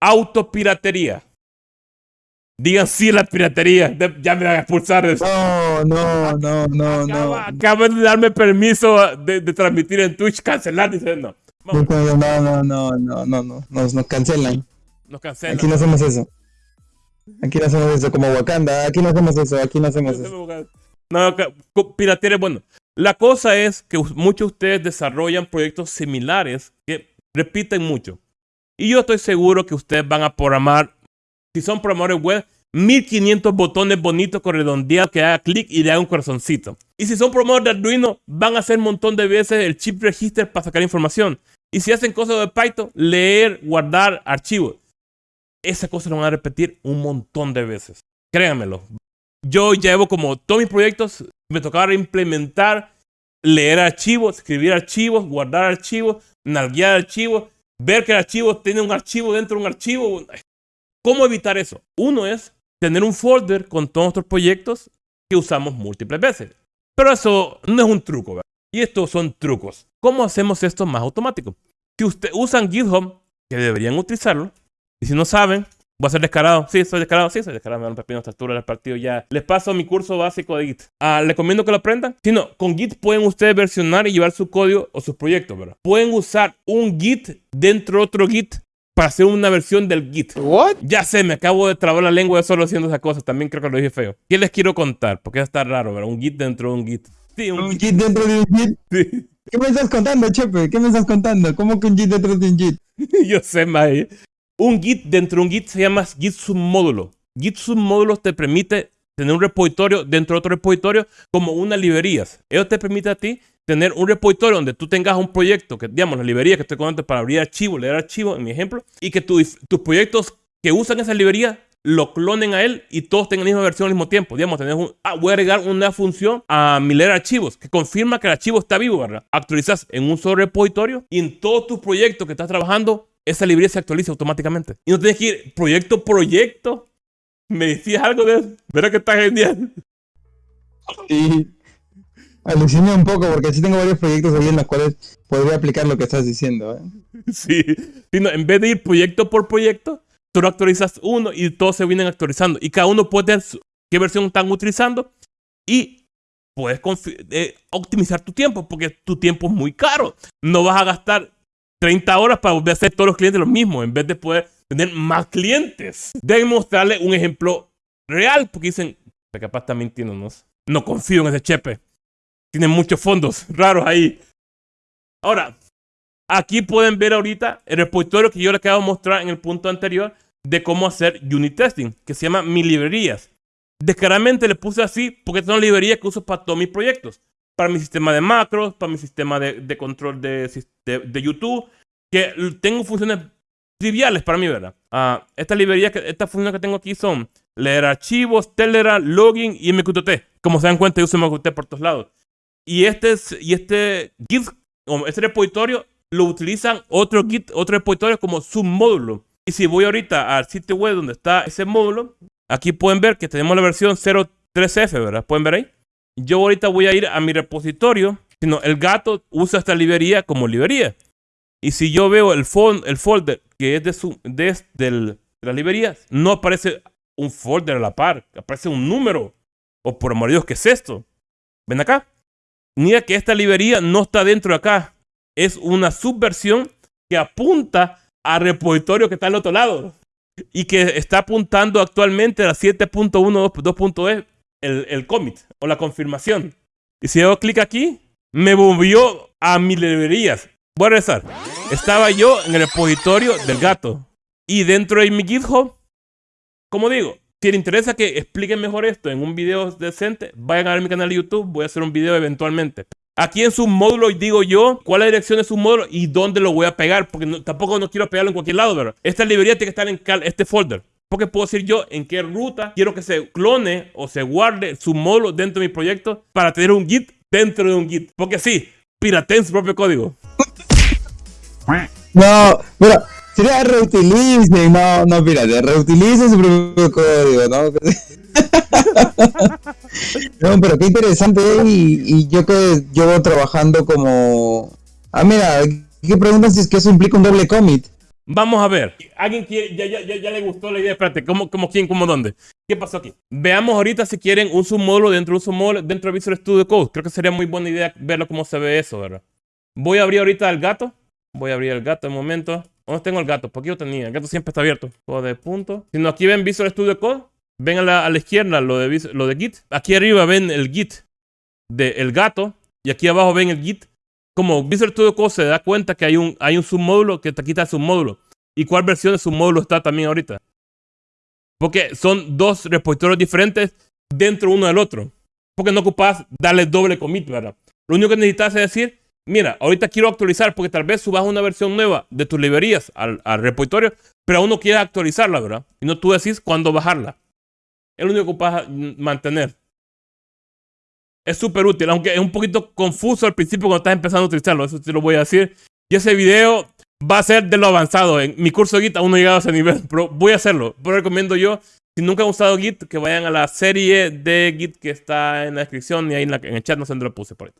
autopiratería. Digan sí a la piratería. Ya me van a expulsar. De... No, no, no, no, no. Acaban de darme permiso de, transmitir en Twitch. Cancelar, dicen no. No, no, no, no, no, no, no. Nos, nos cancelan. Nos cancelan. Aquí no hacemos eso. Aquí no hacemos eso como Wakanda. Aquí no hacemos eso. Aquí no hacemos eso. No, piratería es bueno. La cosa es que muchos de ustedes desarrollan proyectos similares que repiten mucho. Y yo estoy seguro que ustedes van a programar si son programadores web, 1500 botones bonitos con redondeado que haga clic y le haga un corazoncito. Y si son programadores de Arduino, van a hacer un montón de veces el chip register para sacar información. Y si hacen cosas de Python, leer, guardar archivos. Esa cosa lo van a repetir un montón de veces. Créanmelo. Yo llevo como todos mis proyectos, me tocaba implementar, leer archivos, escribir archivos, guardar archivos, navgar archivos, ver que el archivo tiene un archivo dentro de un archivo. ¿Cómo evitar eso? Uno es tener un folder con todos nuestros proyectos que usamos múltiples veces. Pero eso no es un truco, ¿verdad? Y estos son trucos. ¿Cómo hacemos esto más automático? Si ustedes usan GitHub, que deberían utilizarlo, y si no saben, voy a ser descarado. Sí, soy descarado. Sí, soy descarado. Me dan un pepino a esta altura del partido ya. Les paso mi curso básico de Git. Ah, les recomiendo que lo aprendan. Si no, con Git pueden ustedes versionar y llevar su código o sus proyectos, ¿verdad? Pueden usar un Git dentro de otro Git para hacer una versión del Git. ¿What? Ya sé, me acabo de trabar la lengua de solo haciendo esa cosa. También creo que lo dije feo. ¿Qué les quiero contar? Porque está raro, ¿verdad? Un Git dentro de un Git. Sí, un, Git. dentro de un Git. Sí. ¿Qué me estás contando, Chepe? ¿Qué me estás contando? ¿Cómo que un Git dentro de un Git? Yo sé, Mae. Un Git dentro de un Git se llama Git submódulo. Git submódulo te permite tener un repositorio dentro de otro repositorio como unas librerías. Eso te permite a ti tener un repositorio donde tú tengas un proyecto, que digamos la librería que estoy contando para abrir archivos, leer archivos, en mi ejemplo, y que tus proyectos que usan esa librería lo clonen a él y todos tengan la misma versión al mismo tiempo. Digamos, tenés un, ah, voy a agregar una función a mi leer archivos que confirma que el archivo está vivo, ¿verdad? Actualizas en un solo repositorio y en todos tus proyectos que estás trabajando, esa librería se actualiza automáticamente. Y no tienes que ir proyecto, proyecto. ¿Me decías algo de eso? ¿Verdad que está genial? Sí. Aluciné un poco porque sí tengo varios proyectos ahí en los cuales podría aplicar lo que estás diciendo. ¿eh? Sí, en vez de ir proyecto por proyecto, tú lo actualizas uno y todos se vienen actualizando. Y cada uno puede ver qué versión están utilizando y puedes eh, optimizar tu tiempo porque tu tiempo es muy caro. No vas a gastar 30 horas para volver a hacer todos los clientes lo mismo en vez de poder tener más clientes. Deben mostrarle un ejemplo real porque dicen, capaz tiene, ¿no? No confío en ese chepe. Tiene muchos fondos raros ahí. Ahora, aquí pueden ver ahorita el repositorio que yo les acabo de mostrar en el punto anterior de cómo hacer unit testing, que se llama Mi Librerías. Descaradamente le puse así porque son librerías que uso para todos mis proyectos. Para mi sistema de macros, para mi sistema de, control de, de, YouTube, que tengo funciones triviales para mí, ¿verdad? Uh, esta librería, estas funciones que tengo aquí son leer archivos, Telegram, login y MQTT. Como se dan cuenta, yo uso MQTT por todos lados. Y este, y este Git, este repositorio, lo utilizan otro Git, otro repositorio como submódulo. Y si voy ahorita al sitio web donde está ese módulo, aquí pueden ver que tenemos la versión 03F, ¿verdad? ¿Pueden ver ahí? Yo ahorita voy a ir a mi repositorio, sino el gato usa esta librería como librería. Y si yo veo el, el folder que es de, su, de, de la librería, no aparece un folder a la par, aparece un número. O por amor de Dios, ¿qué es esto? ¿Ven acá? Mira que esta librería no está dentro de acá. Es una subversión que apunta al repositorio que está al otro lado. Y que está apuntando actualmente a la 7.1.2.e el, el commit o la confirmación. Y si hago clic aquí, me movió a mis librerías. Voy a regresar. Estaba yo en el repositorio del gato. Y dentro de mi GitHub, como digo, si les interesa que expliquen mejor esto en un video decente, vayan a ver mi canal de YouTube. Voy a hacer un video eventualmente. Aquí en su módulo digo yo cuál es la dirección de su módulo y dónde lo voy a pegar, porque tampoco no quiero pegarlo en cualquier lado, ¿verdad? Esta librería tiene que estar en este folder. Porque puedo decir yo en qué ruta quiero que se clone o se guarde su módulo dentro de mi proyecto para tener un Git dentro de un Git. Porque sí, pirateen su propio código. No, mira, Sería reutilicen, no, no, fíjate, reutilicen su propio código, ¿no? no, pero qué interesante, y, y yo que llevo trabajando como... Ah, mira, ¿qué preguntan si es que eso implica un doble commit? Vamos a ver. ¿Alguien quiere, ya, ya, ya, ya le gustó la idea? Espérate, ¿cómo, cómo quién, cómo dónde? ¿Qué pasó aquí? Veamos ahorita si quieren un submódulo dentro de un submódulo dentro de Visual Studio Code. Creo que sería muy buena idea verlo cómo se ve eso, ¿verdad? Voy a abrir ahorita el gato. Voy a abrir el gato un momento. ¿Dónde tengo el gato? Porque yo tenía. El gato siempre está abierto. Todo de punto. Si no, aquí ven Visual Studio Code. Ven a la, izquierda lo de, lo de Git. Aquí arriba ven el Git del gato. Y aquí abajo ven el Git. Como Visual Studio Code se da cuenta que hay un, hay un submódulo que te quita el submódulo. ¿Y cuál versión de submódulo está también ahorita? Porque son dos repositorios diferentes dentro uno del otro. Porque no ocupas darle doble commit, ¿verdad? Lo único que necesitas es decir, mira, ahorita quiero actualizar porque tal vez subas una versión nueva de tus librerías al, al repositorio, pero aún no quieres actualizarla, ¿verdad? Y no tú decís cuándo bajarla. Es lo único que ocupas mantener. Es súper útil, aunque es un poquito confuso al principio cuando estás empezando a utilizarlo, eso te lo voy a decir. Y ese video va a ser de lo avanzado. En mi curso de Git aún no he llegado a ese nivel, pero voy a hacerlo. Pero recomiendo yo, si nunca han usado Git, que vayan a la serie de Git que está en la descripción y ahí en, la- en el chat, no sé dónde lo puse por ahí.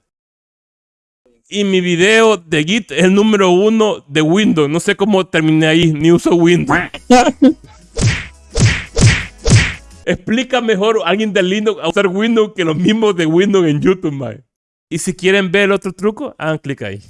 Y mi video de Git es el número uno de Windows. No sé cómo terminé ahí, ni uso Windows. Explica mejor alguien de Linux a usar Windows que los mismos de Windows en YouTube, mae. Y si quieren ver el otro truco, hagan clic ahí.